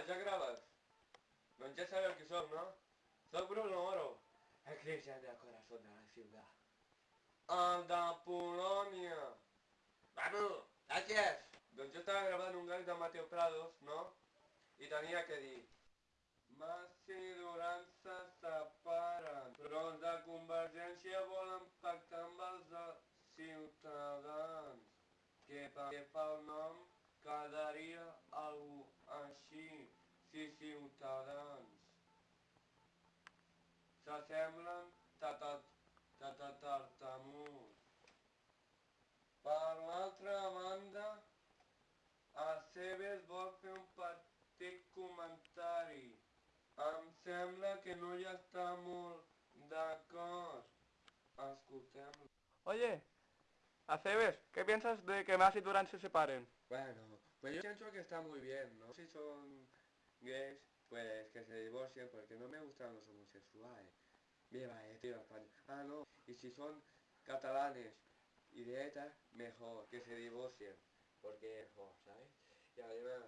ja graves. Doncs ja sabeu qui som, no? Soc Bruno Oro, el cristian del corazón de la ciudad. El de Polònia. Vamos, gràcies. Doncs jo estava gravant un gag de Mateo Prados, no? I tenia que dir... Mas i Duran se separen, però els de Convergència volen pactar amb els de Ciutadans, que pel nom quedaria algú Ciutadans. S'assemblen tatatartamuts. Per l'altra banda, a Cebes vol fer un petit comentari. Em sembla que no hi està molt d'acord. Escoltem-lo. Oye, Aceves, ¿qué piensas de que Mas y Durán se separen? Bueno, pues yo pienso que está muy bien, ¿no? Si son gays, pues que se divorcien porque no me gustan los homosexuales. Viva tío, España. Ah, no. Y si son catalanes y de ETA, mejor que se divorcien. Porque es mejor, ¿sabes? Y además,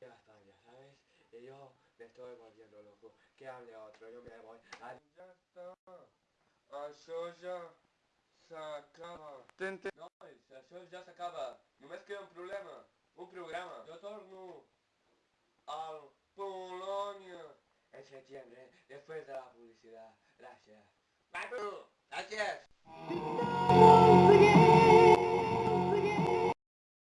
ya España, ¿sabes? Y yo me estoy volviendo loco. Que hable otro, yo me voy. Adiós. Ya está. Això ja s'acaba. Ten- ten- Nois, això septiembre, después de la publicidad. Gracias. ¡Vamos! ¡Gracias!